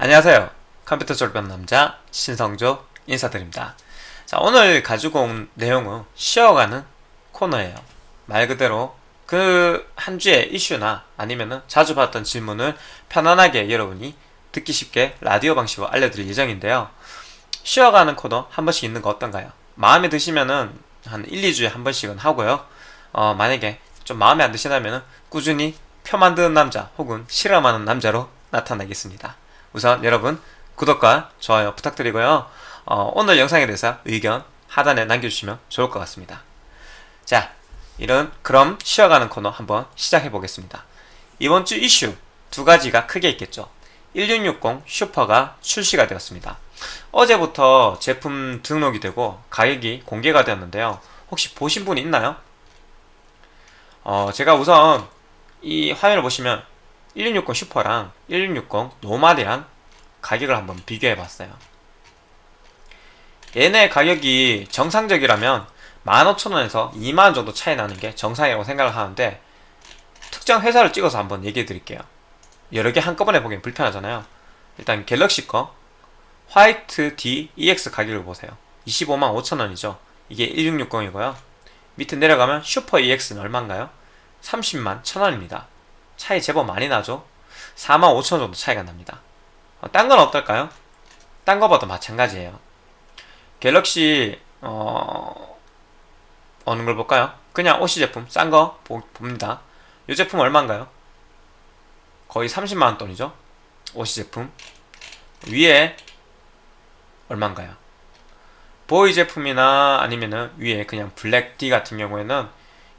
안녕하세요. 컴퓨터 졸업한 남자 신성조 인사드립니다. 자, 오늘 가지고 온 내용은 쉬어가는 코너예요. 말 그대로 그 한 주의 이슈나 아니면은 자주 받던 질문을 편안하게 여러분이 듣기 쉽게 라디오 방식으로 알려드릴 예정인데요. 쉬어가는 코너 한 번씩 있는 거 어떤가요? 마음에 드시면은 한 1, 2주에 한 번씩은 하고요. 어, 만약에 좀 마음에 안 드시다면은 꾸준히 표 만드는 남자 혹은 실험하는 남자로 나타나겠습니다. 우선 여러분 구독과 좋아요 부탁드리고요. 어, 오늘 영상에 대해서 의견 하단에 남겨주시면 좋을 것 같습니다. 자, 이런 그럼 쉬어가는 코너 한번 시작해 보겠습니다. 이번 주 이슈 두 가지가 크게 있겠죠. 1660 슈퍼가 출시가 되었습니다. 어제부터 제품 등록이 되고 가격이 공개가 되었는데요. 혹시 보신 분이 있나요? 어, 제가 우선 이 화면을 보시면 1660 슈퍼랑 1660 노말이랑 가격을 한번 비교해 봤어요. 얘네 가격이 정상적이라면 15,000원에서 2만원 정도 차이 나는 게 정상이라고 생각을 하는데 특정 회사를 찍어서 한번 얘기해 드릴게요. 여러 개 한꺼번에 보기엔 불편하잖아요. 일단 갤럭시 거 화이트 D EX 가격을 보세요. 25만 5천원이죠. 이게 1660이고요. 밑에 내려가면 슈퍼 EX는 얼마인가요? 30만 1000원입니다. 차이 제법 많이 나죠? 4만 5천 원 정도 차이가 납니다. 어, 딴건 어떨까요? 딴 거봐도 마찬가지예요. 갤럭시 어... 어느 걸 볼까요? 그냥 OC 제품 싼 거 봅니다. 이 제품 얼마인가요? 거의 30만원 돈이죠? OC 제품 위에 얼마인가요? 보이 제품이나 아니면은 위에 그냥 블랙 D 같은 경우에는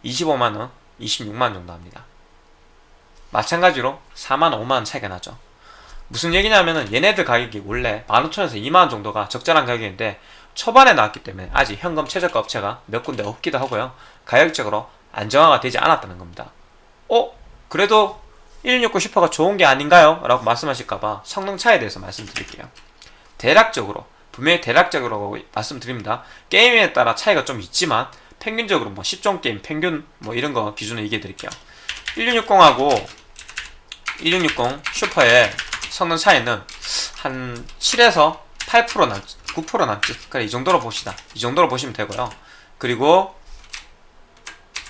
25만원, 26만원 정도 합니다. 마찬가지로 4만 5만원 차이가 나죠. 무슨 얘기냐면은 얘네들 가격이 원래 15,000원에서 2만원 정도가 적절한 가격인데 초반에 나왔기 때문에 아직 현금 최저가 업체가 몇 군데 없기도 하고요. 가격적으로 안정화가 되지 않았다는 겁니다. 어? 그래도 1660 슈퍼가 좋은 게 아닌가요? 라고 말씀하실까봐 성능 차이에 대해서 말씀드릴게요. 대략적으로 분명히 대략적으로 말씀드립니다. 게임에 따라 차이가 좀 있지만 평균적으로 뭐 10종 게임 평균 뭐 이런 거 기준으로 얘기해 드릴게요 1660하고 1660 슈퍼의 성능 차이는 한 7에서 8% 내지 9% 내지. 그래 이 정도로 봅시다. 이 정도로 보시면 되고요. 그리고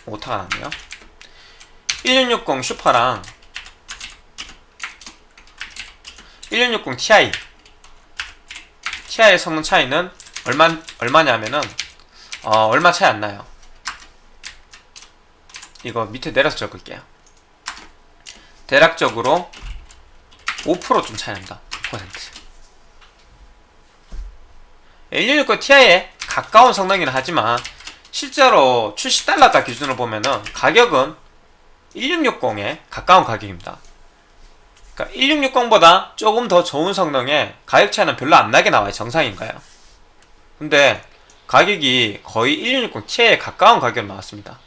오타가 났네요. 1660 슈퍼랑 1660 Ti. Ti의 성능 차이는 얼마, 얼마냐면은 어, 얼마 차이 안 나요 이거 밑에 내려서 적을게요. 대략적으로 5%좀 차이 납니다 5% 116 Ti에 가까운 성능이긴 하지만 실제로 출시 달러가 기준으로 보면은 가격은 1660에 가까운 가격입니다. 그러니까 1660보다 조금 더 좋은 성능에 가격 차이는 별로 안 나게 나와요. 정상인가요? 근데 가격이 거의 1660 Ti에 가까운 가격으로 나왔습니다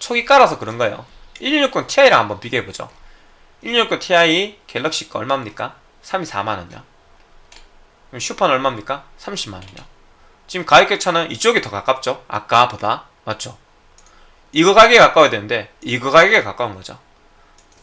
초기 깔아서 그런 거예요 1660 Ti랑 한번 비교해보죠 1660 Ti 갤럭시 거 얼마입니까? 34만원이요 그럼 슈퍼는 얼마입니까? 30만원이요 지금 가격 격차는 이쪽이 더 가깝죠? 아까보다 맞죠? 이거 가격에 가까워야 되는데 이거 가격에 가까운 거죠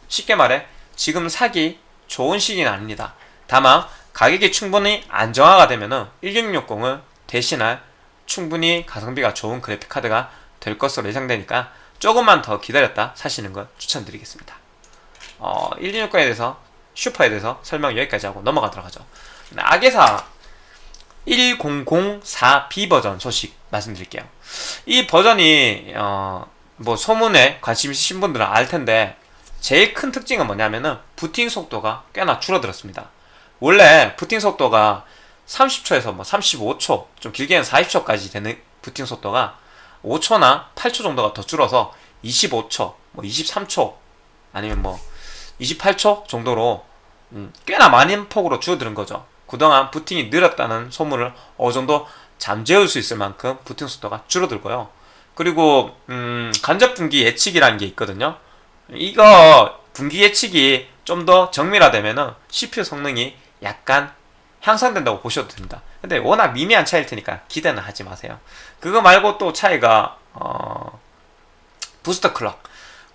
쉽게 말해 지금 사기 좋은 시기는 아닙니다 다만 가격이 충분히 안정화가 되면 은 1660을 대신할 충분히 가성비가 좋은 그래픽카드가 될 것으로 예상되니까 조금만 더 기다렸다 사시는 걸 추천드리겠습니다. 어, 116에 대해서 슈퍼에 대해서 설명 여기까지 하고 넘어가도록 하죠. 악의사 1004B 버전 소식 말씀드릴게요. 이 버전이 어, 뭐 소문에 관심 있으신 분들은 알 텐데 제일 큰 특징은 뭐냐면은 부팅 속도가 꽤나 줄어들었습니다. 원래 부팅 속도가 30초에서 뭐 35초 좀 길게는 40초까지 되는 부팅 속도가 5초나 8초 정도가 더 줄어서 25초 뭐 23초 아니면 뭐 28초 정도로 음, 꽤나 많은 폭으로 줄어드는 거죠. 그동안 부팅이 느렸다는 소문을 어느 정도 잠재울 수 있을 만큼 부팅 속도가 줄어들고요. 그리고 음, 간접 분기 예측이라는 게 있거든요. 이거 분기 예측이 좀 더 정밀화되면 은 CPU 성능이 약간 향상된다고 보셔도 됩니다 근데 워낙 미미한 차이일 테니까 기대는 하지 마세요 그거 말고 또 차이가 어... 부스터 클럭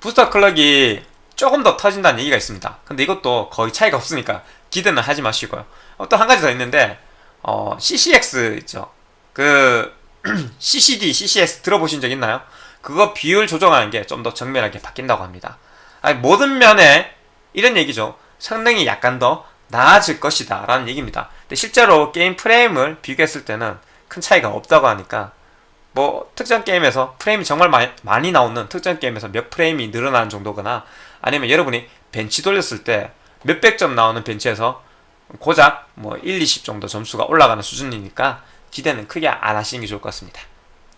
부스터 클럭이 조금 더 터진다는 얘기가 있습니다 근데 이것도 거의 차이가 없으니까 기대는 하지 마시고요. 어, 또 한 가지 더 있는데 어, CCX 있죠. 그 CCD, CCS 들어보신 적 있나요? 그거 비율 조정하는 게 좀 더 정밀하게 바뀐다고 합니다. 아니, 모든 면에 이런 얘기죠. 성능이 약간 더 나아질 것이다 라는 얘기입니다. 근데 실제로 게임 프레임을 비교했을 때는 큰 차이가 없다고 하니까 뭐 특정 게임에서 프레임이 정말 많이, 많이 나오는 특정 게임에서 몇 프레임이 늘어나는 정도거나 아니면 여러분이 벤치 돌렸을 때 몇백 점 나오는 벤치에서 고작 뭐 1, 20 정도 점수가 올라가는 수준이니까 기대는 크게 안 하시는 게 좋을 것 같습니다.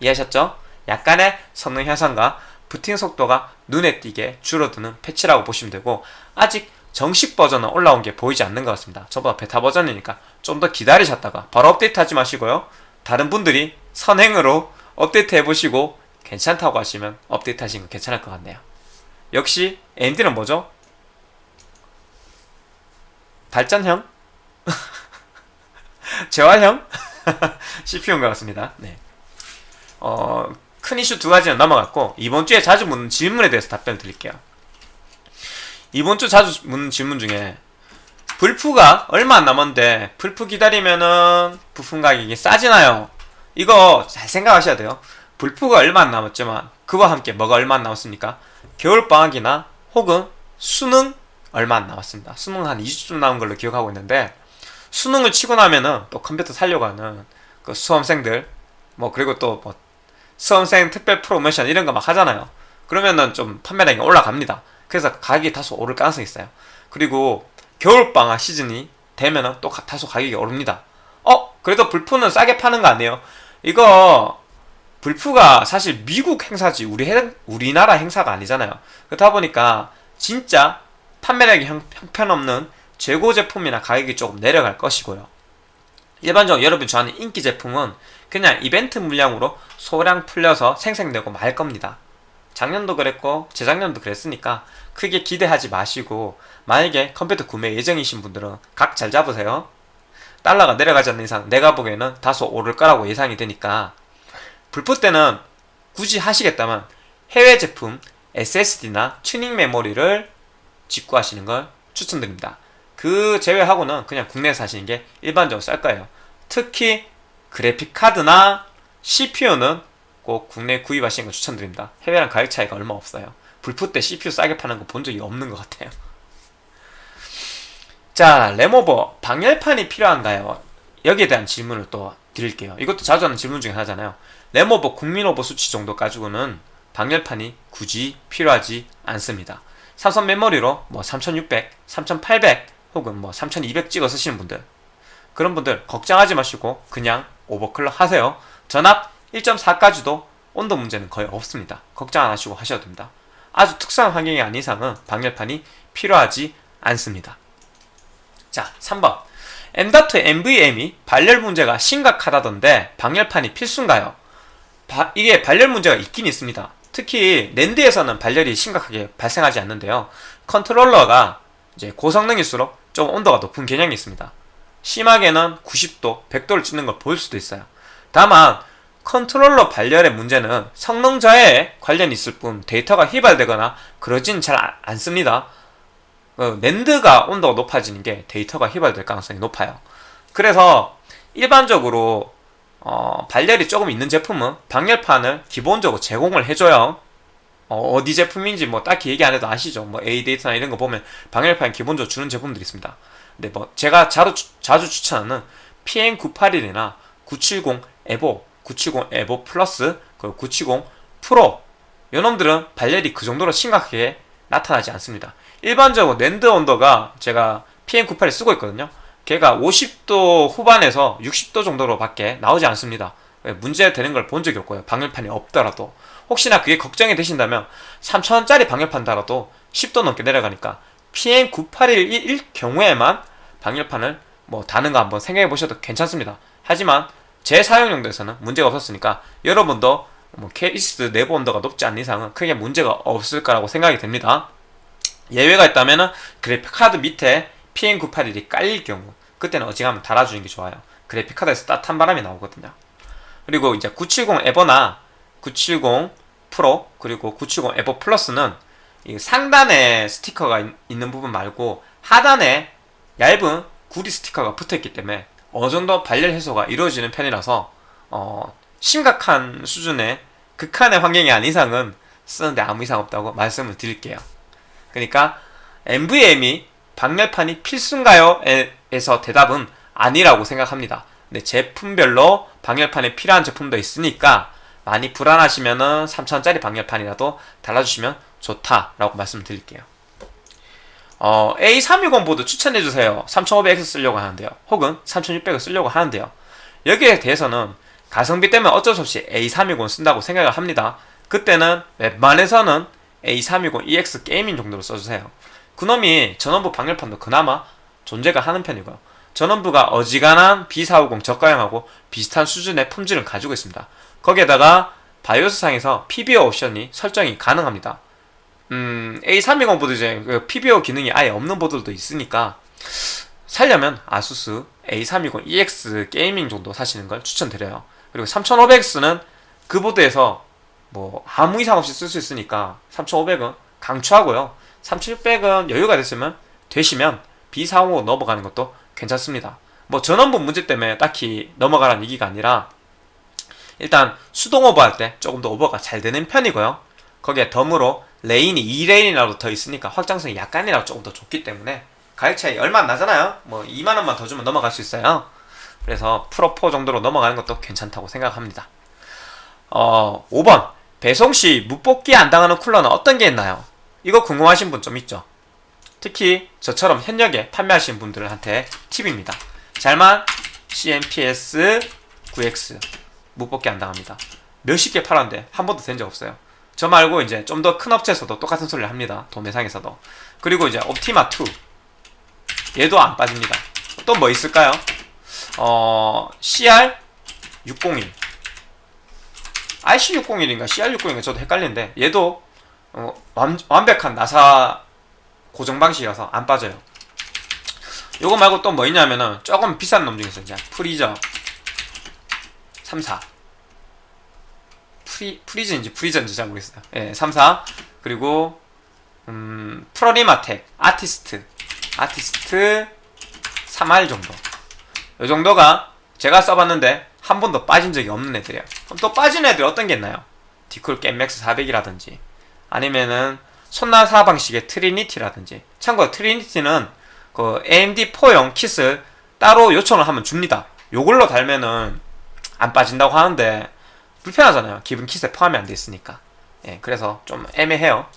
이해하셨죠? 약간의 성능 향상과 부팅 속도가 눈에 띄게 줄어드는 패치라고 보시면 되고 아직 정식 버전은 올라온 게 보이지 않는 것 같습니다. 전부 다 베타 버전이니까 좀 더 기다리셨다가 바로 업데이트 하지 마시고요. 다른 분들이 선행으로 업데이트 해보시고 괜찮다고 하시면 업데이트 하시는 거 괜찮을 것 같네요. 역시 AMD는 뭐죠? 발전형? 재활형? CPU인 것 같습니다. 네. 어, 큰 이슈 두 가지는 넘어갔고 이번 주에 자주 묻는 질문에 대해서 답변을 드릴게요. 이번 주 자주 묻는 질문 중에 불프가 얼마 안 남았는데 불프 기다리면은 부품 가격이 싸지나요? 이거 잘 생각하셔야 돼요. 불프가 얼마 안 남았지만 그와 함께 뭐가 얼마 안 남았습니까? 겨울방학이나 혹은 수능 얼마 안 남았습니다. 수능 한 2주쯤 남은 걸로 기억하고 있는데 수능을 치고 나면은 또 컴퓨터 살려고 하는 그 수험생들 뭐 그리고 또 뭐 수험생 특별 프로모션 이런 거 막 하잖아요. 그러면은 좀 판매량이 올라갑니다. 그래서 가격이 다소 오를 가능성이 있어요. 그리고 겨울방학 시즌이 되면은 또 다소 가격이 오릅니다. 어? 그래도 불프는 싸게 파는 거 아니에요? 이거 불프가 사실 미국 행사지 우리 행, 우리나라 행사가 아니잖아요. 그렇다 보니까 진짜 판매량이 형, 형편없는 재고 제품이나 가격이 조금 내려갈 것이고요. 일반적으로 여러분 좋아하는 인기 제품은 그냥 이벤트 물량으로 소량 풀려서 생생되고 말 겁니다. 작년도 그랬고 재작년도 그랬으니까 크게 기대하지 마시고 만약에 컴퓨터 구매 예정이신 분들은 각 잘 잡으세요. 달러가 내려가지 않는 이상 내가 보기에는 다소 오를 거라고 예상이 되니까 불프 때는 굳이 하시겠다면 해외 제품 SSD나 튜닝 메모리를 직구하시는 걸 추천드립니다. 그 제외하고는 그냥 국내에서 하시는 게 일반적으로 쌀 거예요. 특히 그래픽 카드나 CPU는 꼭 국내 구입하시는 걸 추천드립니다. 해외랑 가격 차이가 얼마 없어요. 불프 때 CPU 싸게 파는 거 본 적이 없는 것 같아요. 자, 램오버 방열판이 필요한가요? 여기에 대한 질문을 또 드릴게요. 이것도 자주 하는 질문 중에 하나잖아요. 램오버 국민오버 수치 정도 가지고는 방열판이 굳이 필요하지 않습니다. 삼성 메모리로 뭐 3600, 3800 혹은 뭐 3200 찍어 쓰시는 분들 그런 분들 걱정하지 마시고 그냥 오버클럭 하세요. 전압 1.4까지도 온도 문제는 거의 없습니다. 걱정 안 하시고 하셔도 됩니다. 아주 특수한 환경이 아닌 이상은 방열판이 필요하지 않습니다. 자, 3번. M.2 NVM이 발열 문제가 심각하다던데 방열판이 필수인가요? 바, 이게 발열 문제가 있긴 있습니다. 특히 랜드에서는 발열이 심각하게 발생하지 않는데요. 컨트롤러가 이제 고성능일수록 좀 온도가 높은 개념이 있습니다. 심하게는 90도, 100도를 찍는 걸 볼 수도 있어요. 다만 컨트롤러 발열의 문제는 성능 저하에 관련이 있을 뿐 데이터가 휘발되거나 그러진 잘 않습니다. 어, NAND가 온도가 높아지는 게 데이터가 휘발될 가능성이 높아요. 그래서 일반적으로 어, 발열이 조금 있는 제품은 방열판을 기본적으로 제공을 해줘요. 어디 제품인지 뭐 딱히 얘기 안 해도 아시죠? 뭐 ADATA나 이런 거 보면 방열판 기본적으로 주는 제품들이 있습니다. 근데 뭐 제가 자주, 자주 추천하는 PM981이나 970 EVO, 970 EVO Plus, 그리고 970 프로 요놈들은 발열이 그 정도로 심각하게 나타나지 않습니다. 일반적으로 랜드 온도가 제가 PM98을 쓰고 있거든요. 걔가 50도 후반에서 60도 정도로 밖에 나오지 않습니다. 문제 되는 걸 본 적이 없고요. 방열판이 없더라도 혹시나 그게 걱정이 되신다면 3,000원짜리 방열판 달아도 10도 넘게 내려가니까 PM9811 경우에만 방열판을 뭐 다는 거 한번 생각해 보셔도 괜찮습니다. 하지만 제 사용 용도에서는 문제가 없었으니까 여러분도 뭐 케이스 내부 온도가 높지 않는 이상은 크게 문제가 없을 거라고 생각이 됩니다. 예외가 있다면 그래픽카드 밑에 PM981이 깔릴 경우 그때는 어지간하면 달아주는 게 좋아요. 그래픽카드에서 따뜻한 바람이 나오거든요. 그리고 이제 970 에버나 970 프로 그리고 970 에버 플러스는 상단에 스티커가 있는 부분 말고 하단에 얇은 구리 스티커가 붙어있기 때문에 어느 정도 발열 해소가 이루어지는 편이라서 어, 심각한 수준의 극한의 환경이 아닌 이상은 쓰는데 아무 이상 없다고 말씀을 드릴게요. 그러니까 NVMe 방열판이 필수인가요? 에서 대답은 아니라고 생각합니다. 근데 제품별로 방열판이 필요한 제품도 있으니까 많이 불안하시면은 3,000원짜리 방열판이라도 달아주시면 좋다라고 말씀드릴게요. 어, A320 보드 추천해주세요. 3500X 쓰려고 하는데요. 혹은 3600을 쓰려고 하는데요. 여기에 대해서는 가성비 때문에 어쩔 수 없이 A320 쓴다고 생각을 합니다. 그때는 웬만해서는 A320 EX Gaming 정도로 써주세요. 그놈이 전원부 방열판도 그나마 존재가 하는 편이고요. 전원부가 어지간한 B450 저가형하고 비슷한 수준의 품질을 가지고 있습니다. 거기에다가 바이오스상에서 PBO 옵션이 설정이 가능합니다. 음, A320 보드 중에 그 PBO 기능이 아예 없는 보드도 있으니까 살려면 ASUS A320 EX Gaming 정도 사시는 걸 추천드려요. 그리고 3500X는 그 보드에서 뭐 아무 이상 없이 쓸 수 있으니까 3500은 강추하고요. 3600은 여유가 됐으면 되시면 B450 넘어가는 것도 괜찮습니다. 뭐 전원부 문제 때문에 딱히 넘어가라는 얘기가 아니라 일단 수동 오버할 때 조금 더 오버가 잘 되는 편이고요. 거기에 덤으로 lane이 2lane이라도 더 있으니까 확장성이 약간이라도 조금 더 좋기 때문에 가격 차이 얼마 안 나잖아요. 뭐 2만원만 더 주면 넘어갈 수 있어요. 그래서 프로4 정도로 넘어가는 것도 괜찮다고 생각합니다. 어, 5번. 배송 시 무뽑기 안 당하는 쿨러는 어떤 게 있나요? 이거 궁금하신 분 좀 있죠? 특히 저처럼 현역에 판매하시는 분들한테 팁입니다. 잘만 CMPS 9X 무뽑기 안 당합니다. 몇십 개 팔았는데 한 번도 된 적 없어요. 저 말고 이제 좀 더 큰 업체에서도 똑같은 소리를 합니다. 도매상에서도. 그리고 이제 옵티마 2 얘도 안 빠집니다. 또 뭐 있을까요? 어, CR601 IC601인가 CR601인가 저도 헷갈리는데 얘도 어, 완, 완벽한 나사 고정 방식이라서 안 빠져요. 요거 말고 또 뭐 있냐면은 조금 비싼 놈 중에서 이제 Freezer 34 프리, 프리즌인지 프리전인지 잘 모르겠어요. 예, 34 그리고 음, Prolimatech Artist Artist 3R 정도 요 정도가 제가 써봤는데 한 번도 빠진 적이 없는 애들이에요. 그럼 또 빠진 애들 어떤 게 있나요? 디쿨 겜맥스 400이라든지 아니면은 손나사 방식의 Trinity라든지 참고로 Trinity는 그 AMD4용 kit을 따로 요청을 하면 줍니다. 요걸로 달면은 안 빠진다고 하는데 불편하잖아요. 기본 킷에 포함이 안 돼 있으니까. 예, 그래서 좀 애매해요.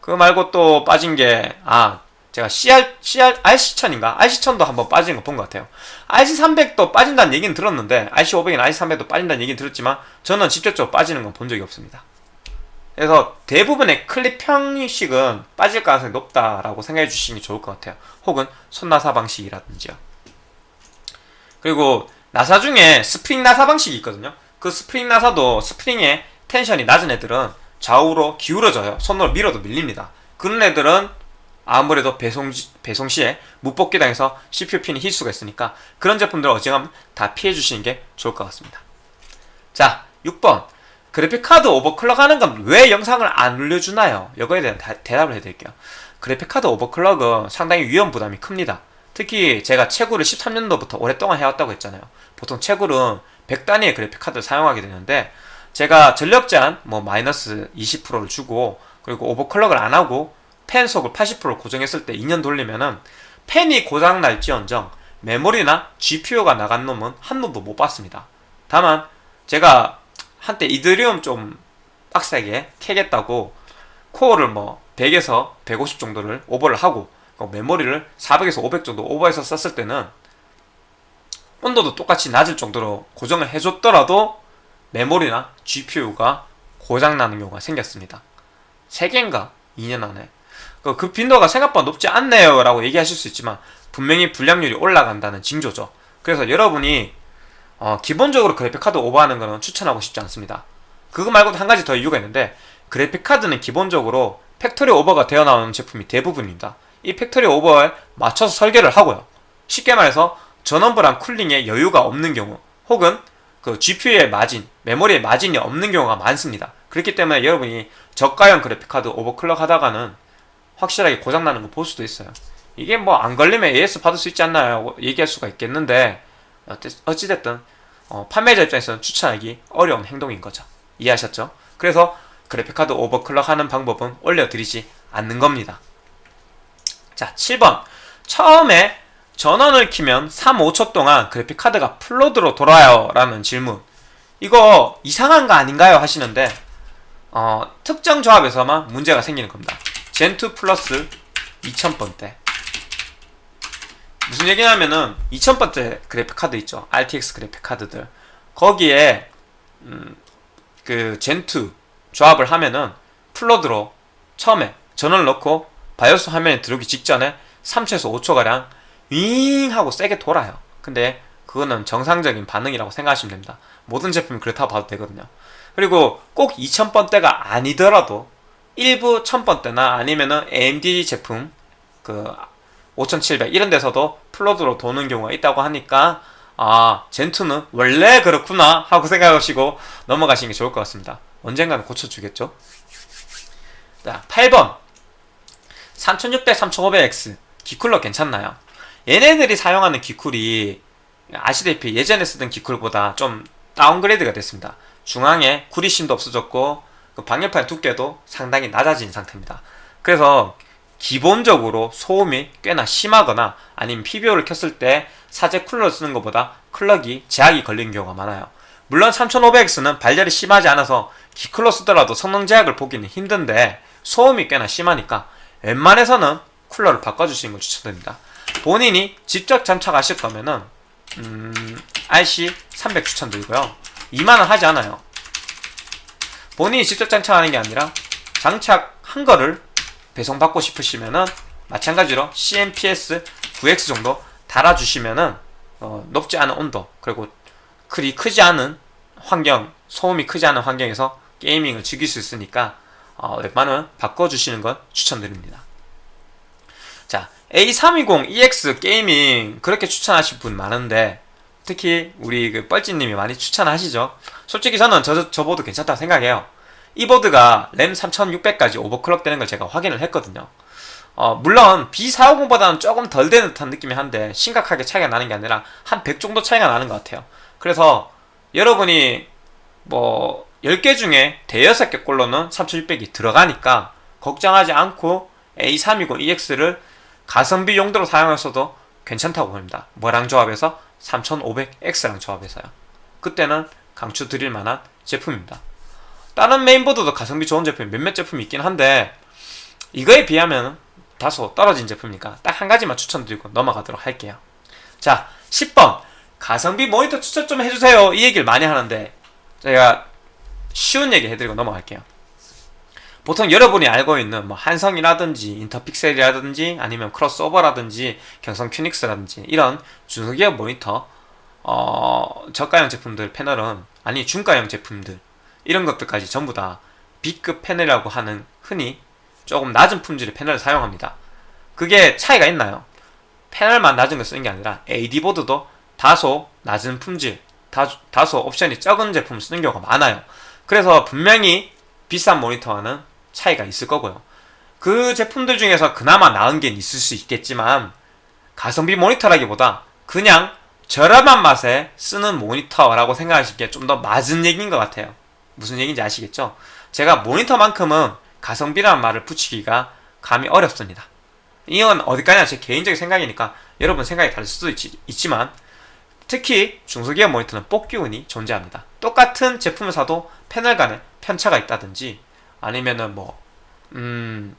그거 말고 또 빠진 게, 아, 제가 CR, CR, RC1000인가? RC1000도 한번 빠지는 거 본 것 같아요. RC300도 빠진다는 얘기는 들었는데, RC500이나 RC300도 빠진다는 얘기는 들었지만, 저는 직접적으로 빠지는 건 본 적이 없습니다. 그래서 대부분의 클립 형식은 빠질 가능성이 높다라고 생각해 주시는 게 좋을 것 같아요. 혹은 손나사 방식이라든지요. 그리고 나사 중에 스프링 나사 방식이 있거든요. 그 스프링 나사도 스프링의 tension이 낮은 애들은 좌우로 기울어져요. 손으로 밀어도 밀립니다. 그런 애들은 아무래도 배송, 배송 시에 무뽑기 당해서 CPU 핀이 휠 수가 있으니까 그런 제품들 어지간하면 다 피해 주시는 게 좋을 것 같습니다. 자, 6번. 그래픽카드 overclock 하는 건 왜 영상을 안 올려주나요? 이거에 대한 다, 대답을 해드릴게요. 그래픽카드 overclock은 상당히 위험 부담이 큽니다. 특히 제가 채굴을 13년도부터 오랫동안 해왔다고 했잖아요. 보통 채굴은 100단위의 그래픽카드를 사용하게 되는데 제가 전력 제한 뭐 마이너스 20%를 주고 그리고 오버클럭을 안 하고 펜 속을 80% 고정했을 때 2년 돌리면은 펜이 고장 날지언정 메모리나 GPU가 나간 놈은 한 놈도 못 봤습니다. 다만 제가 한때 이드리움 좀 빡세게 캐겠다고 코어를 뭐 100에서 150 정도를 오버를 하고 메모리를 400에서 500 정도 오버해서 썼을 때는 온도도 똑같이 낮을 정도로 고정을 해줬더라도 메모리나 GPU가 고장나는 경우가 생겼습니다. 3개인가 2년 안에 그, 그 빈도가 생각보다 높지 않네요 라고 얘기하실 수 있지만 분명히 불량률이 올라간다는 징조죠. 그래서 여러분이 어, 기본적으로 그래픽카드 오버하는 것은 추천하고 싶지 않습니다. 그거 말고도 한 가지 더 이유가 있는데 그래픽카드는 기본적으로 factory 오버가 되어 나오는 제품이 대부분입니다. 이 factory 오버에 맞춰서 설계를 하고요. 쉽게 말해서 전원부랑 cooling에 여유가 없는 경우 혹은 그 GPU의 마진, 메모리의 마진이 없는 경우가 많습니다. 그렇기 때문에 여러분이 저가형 그래픽카드 overclock 하다가는 확실하게 고장나는 거 볼 수도 있어요. 이게 뭐 안 걸리면 AS 받을 수 있지 않나요? 얘기할 수가 있겠는데 어찌됐든 어, 판매자 입장에서는 추천하기 어려운 행동인 거죠. 이해하셨죠? 그래서 그래픽카드 오버클럭 하는 방법은 올려드리지 않는 겁니다. 자, 7번. 처음에 전원을 키면 3, 5초 동안 그래픽카드가 플로드로 돌아요 라는 질문. 이거 이상한 거 아닌가요? 하시는데 어, 특정 조합에서만 문제가 생기는 겁니다. 젠2 플러스 2000번대 무슨 얘기냐면은 2000번대 그래픽카드 있죠. RTX 그래픽카드들 거기에 음, 그 젠2 조합을 하면은 플로드로 처음에 전원을 넣고 바이오스 화면에 들어오기 직전에 3초에서 5초가량 윙 하고 세게 돌아요. 근데 그거는 정상적인 반응이라고 생각하시면 됩니다. 모든 제품이 그렇다고 봐도 되거든요. 그리고 꼭 2000번대가 아니더라도 일부 1000번대나 아니면은 AMD 제품 그 5700 이런 데서도 full load로 도는 경우가 있다고 하니까 아 Zen2는 원래 그렇구나 하고 생각하시고 넘어가시는 게 좋을 것 같습니다. 언젠가는 고쳐주겠죠? 자 8번 3600, 3500X 기쿨러 괜찮나요? 얘네들이 사용하는 기쿨이 아시다시피 예전에 쓰던 기쿨보다 좀 downgrade가 됐습니다. 중앙에 구리심도 없어졌고 그 방열판 두께도 상당히 낮아진 상태입니다. 그래서 기본적으로 소음이 꽤나 심하거나 아니면 PBO를 켰을 때 사제 쿨러를 쓰는 것보다 클럭이 제약이 걸리는 경우가 많아요. 물론 3500X는 발열이 심하지 않아서 기클러 쓰더라도 성능 제약을 보기는 힘든데 소음이 꽤나 심하니까 웬만해서는 쿨러를 바꿔주시는 걸 추천드립니다. 본인이 직접 장착하실 거면은 음, RC300 추천드리고요. 2만원 하지 않아요. 본인이 직접 장착하는 게 아니라 장착한 거를 배송받고 싶으시면은 마찬가지로 CMPS 9X 정도 달아주시면은 어, 높지 않은 온도 그리고 그리 크지 않은 환경 소음이 크지 않은 환경에서 게이밍을 즐길 수 있으니까 어, 웬만하면 바꿔주시는 걸 추천드립니다. 자 A320 EX 게이밍 그렇게 추천하실 분 많은데 특히 우리 그 뻘찌님이 많이 추천하시죠. 솔직히 저는 저, 저 보드 괜찮다고 생각해요. 이 보드가 램 3600까지 오버클럭 되는 걸 제가 확인을 했거든요. 어, 물론 B450보다는 조금 덜 되는 듯한 느낌이 한데 심각하게 차이가 나는 게 아니라 한 100 정도 차이가 나는 것 같아요. 그래서 여러분이 뭐 10개 중에 대여섯 개 꼴로는 3600이 들어가니까 걱정하지 않고 A320EX를 가성비 용도로 사용했어도 괜찮다고 봅니다. 뭐랑 조합해서 3500X랑 조합해서요. 그때는 강추 드릴 만한 제품입니다. 다른 메인보드도 가성비 좋은 제품이 몇몇 제품이 있긴 한데 이거에 비하면 다소 떨어진 제품이니까 딱 한 가지만 추천드리고 넘어가도록 할게요. 자, 10번 가성비 모니터 추천 좀 해주세요. 이 얘기를 많이 하는데 제가 쉬운 얘기 해드리고 넘어갈게요. 보통 여러분이 알고 있는 뭐 한성이라든지 인터픽셀이라든지 아니면 크로스오버라든지 경성 큐닉스라든지 이런 중소기업 모니터 어, 저가형 제품들 패널은 아니 중가형 제품들 이런 것들까지 전부 다 B급 패널이라고 하는 흔히 조금 낮은 품질의 패널을 사용합니다. 그게 차이가 있나요? 패널만 낮은 걸 쓰는 게 아니라 AD보드도 다소 낮은 품질, 다, 다소 옵션이 적은 제품을 쓰는 경우가 많아요. 그래서 분명히 비싼 모니터와는 차이가 있을 거고요. 그 제품들 중에서 그나마 나은 게 있을 수 있겠지만 가성비 모니터라기보다 그냥 저렴한 맛에 쓰는 모니터라고 생각하실 게좀더 맞은 얘기인 것 같아요. 무슨 얘기인지 아시겠죠? 제가 모니터만큼은 가성비라는 말을 붙이기가 감이 어렵습니다. 이건 어디까지나 제 개인적인 생각이니까 여러분 생각이 다를 수도 있, 있지만 특히 중소기업 모니터는 뽑기운이 존재합니다. 똑같은 제품을 사도 패널 간에 편차가 있다든지 아니면은 뭐, 음,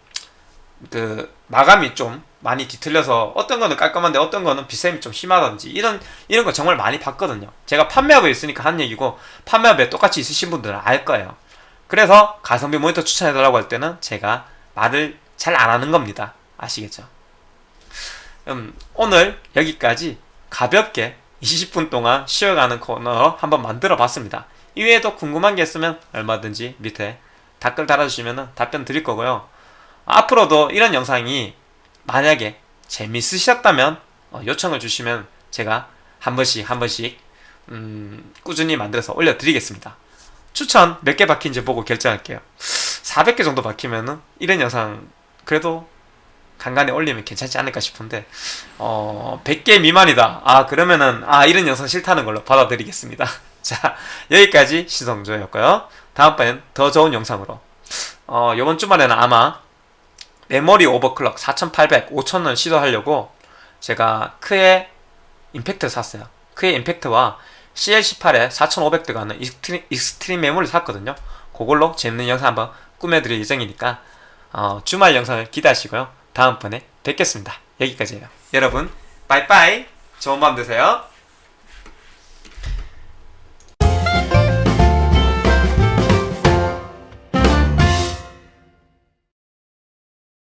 그, 마감이 좀 많이 뒤틀려서 어떤 거는 깔끔한데 어떤 거는 비쌤이 좀 심하다든지 이런, 이런 거 정말 많이 봤거든요. 제가 판매업에 있으니까 한 얘기고 판매업에 똑같이 있으신 분들은 알 거예요. 그래서 가성비 모니터 추천해달라고 할 때는 제가 말을 잘 안 하는 겁니다. 아시겠죠? 음, 오늘 여기까지 가볍게 20분 동안 쉬어가는 코너 한번 만들어 봤습니다. 이외에도 궁금한 게 있으면 얼마든지 밑에 댓글 달아주시면 답변 드릴 거고요. 앞으로도 이런 영상이 만약에 재밌으셨다면 어, 요청을 주시면 제가 한 번씩 한 번씩 음, 꾸준히 만들어서 올려드리겠습니다. 추천 몇 개 박힌지 보고 결정할게요. 400개 정도 박히면은 이런 영상 그래도 간간히 올리면 괜찮지 않을까 싶은데 어 100개 미만이다 아 그러면은 아 이런 영상 싫다는 걸로 받아들이겠습니다 자 여기까지 신성조였고요 다음번엔 더 좋은 영상으로. 어 요번 주말에는 아마 메모리 overclock 4800, 5000을 시도하려고 제가 크의 Impact를 샀어요. 크의 Impact와 CL18에 4500 들어가는 Extreme, Extreme 메모리를 샀거든요. 그걸로 재밌는 영상 한번 꾸며드릴 예정이니까 어, 주말 영상을 기대하시고요. 다음번에 뵙겠습니다. 여기까지예요. 여러분 빠이빠이. 좋은 밤 되세요